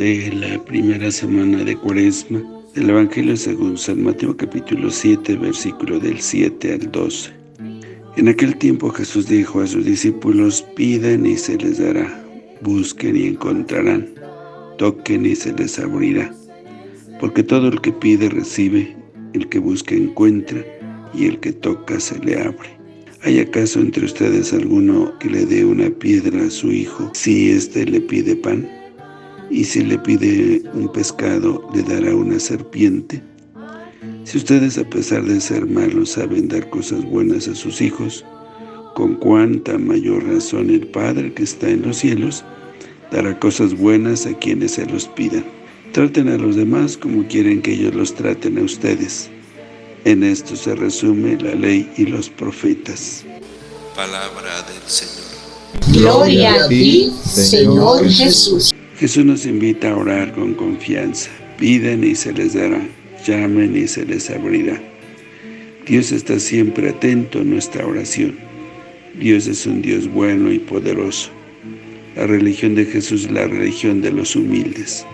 la semana de Cuaresma del Evangelio según San Mateo capítulo 7, versículo del 7 al 12. En aquel tiempo Jesús dijo a sus discípulos, piden y se les dará, busquen y encontrarán, toquen y se les abrirá. Porque todo el que pide recibe, el que busca encuentra, y el que toca se le abre. ¿Hay acaso entre ustedes alguno que le dé una piedra a su hijo si éste le pide pan? Y si le pide un pescado, le dará una serpiente. Si ustedes a pesar de ser malos saben dar cosas buenas a sus hijos, con cuánta mayor razón el Padre que está en los cielos dará cosas buenas a quienes se los pidan. Traten a los demás como quieren que ellos los traten a ustedes. En esto se resume la ley y los profetas. Palabra del Señor. Gloria a ti, Señor Jesús. Jesús nos invita a orar con confianza. Piden y se les dará, llamen y se les abrirá. Dios está siempre atento a nuestra oración. Dios es un Dios bueno y poderoso. La religión de Jesús es la religión de los humildes.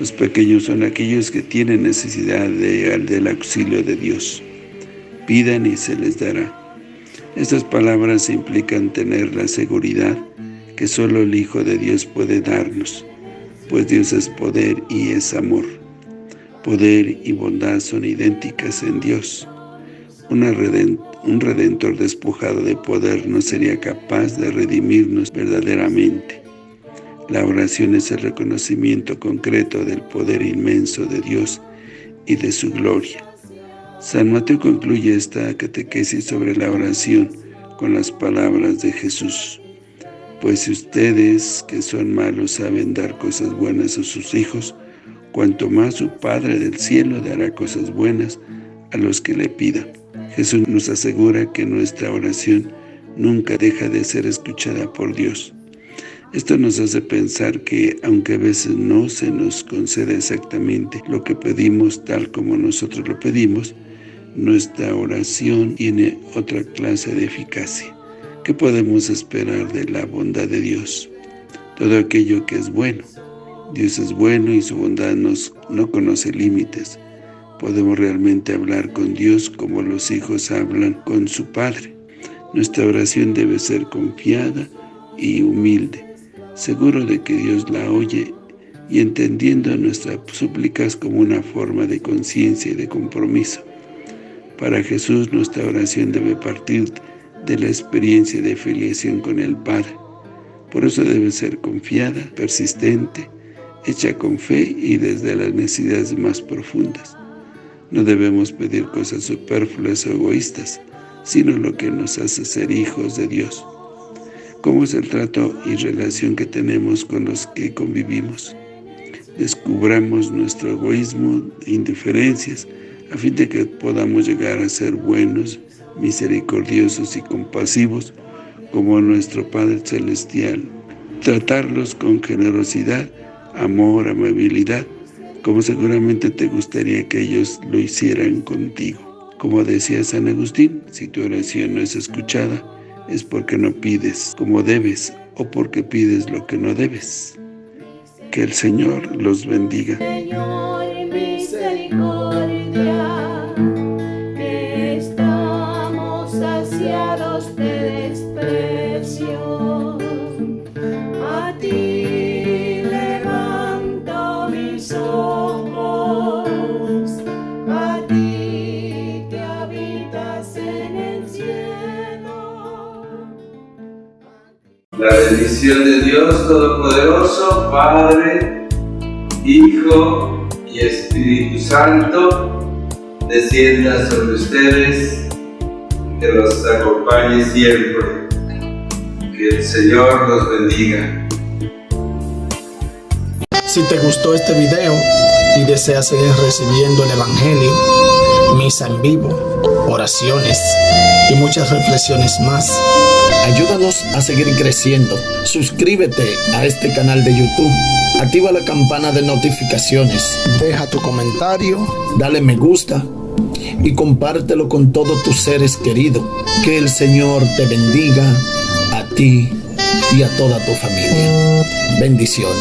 Los pequeños son aquellos que tienen necesidad de, del auxilio de Dios. Pidan y se les dará. Estas palabras implican tener la seguridad que solo el Hijo de Dios puede darnos pues Dios es poder y es amor. Poder y bondad son idénticas en Dios. un redentor despojado de poder no sería capaz de redimirnos verdaderamente. La oración es el reconocimiento concreto del poder inmenso de Dios y de su gloria. San Mateo concluye esta catequesis sobre la oración con las palabras de Jesús. Pues si ustedes, que son malos, saben dar cosas buenas a sus hijos, cuanto más su Padre del cielo dará cosas buenas a los que le pidan. Jesús nos asegura que nuestra oración nunca deja de ser escuchada por Dios. Esto nos hace pensar que, aunque a veces no se nos concede exactamente lo que pedimos tal como nosotros lo pedimos, nuestra oración tiene otra clase de eficacia. ¿Qué podemos esperar de la bondad de Dios? Todo aquello que es bueno. Dios es bueno y su bondad nos, no conoce límites. Podemos realmente hablar con Dios como los hijos hablan con su Padre. Nuestra oración debe ser confiada y humilde, seguro de que Dios la oye y entendiendo nuestras súplicas como una forma de conciencia y de compromiso. Para Jesús nuestra oración debe partir de la experiencia de filiación con el Padre. Por eso debe ser confiada, persistente, hecha con fe y desde las necesidades más profundas. No debemos pedir cosas superfluas o egoístas, sino lo que nos hace ser hijos de Dios. ¿Cómo es el trato y relación que tenemos con los que convivimos? Descubramos nuestro egoísmo e indiferencias a fin de que podamos llegar a ser buenos, misericordiosos y compasivos como nuestro Padre Celestial. Tratarlos con generosidad, amor, amabilidad, como seguramente te gustaría que ellos lo hicieran contigo. Como decía San Agustín, si tu oración no es escuchada, es porque no pides como debes o porque pides lo que no debes. Que el Señor los bendiga. La bendición de Dios Todopoderoso, Padre, Hijo y Espíritu Santo, descienda sobre ustedes, que los acompañe siempre. Que el Señor los bendiga. Si te gustó este video y deseas seguir recibiendo el Evangelio, misa en vivo, oraciones y muchas reflexiones más, Ayúdanos a seguir creciendo. Suscríbete a este canal de YouTube. Activa la campana de notificaciones. Deja tu comentario. Dale me gusta. Y compártelo con todos tus seres queridos. Que el Señor te bendiga a ti y a toda tu familia. Bendiciones.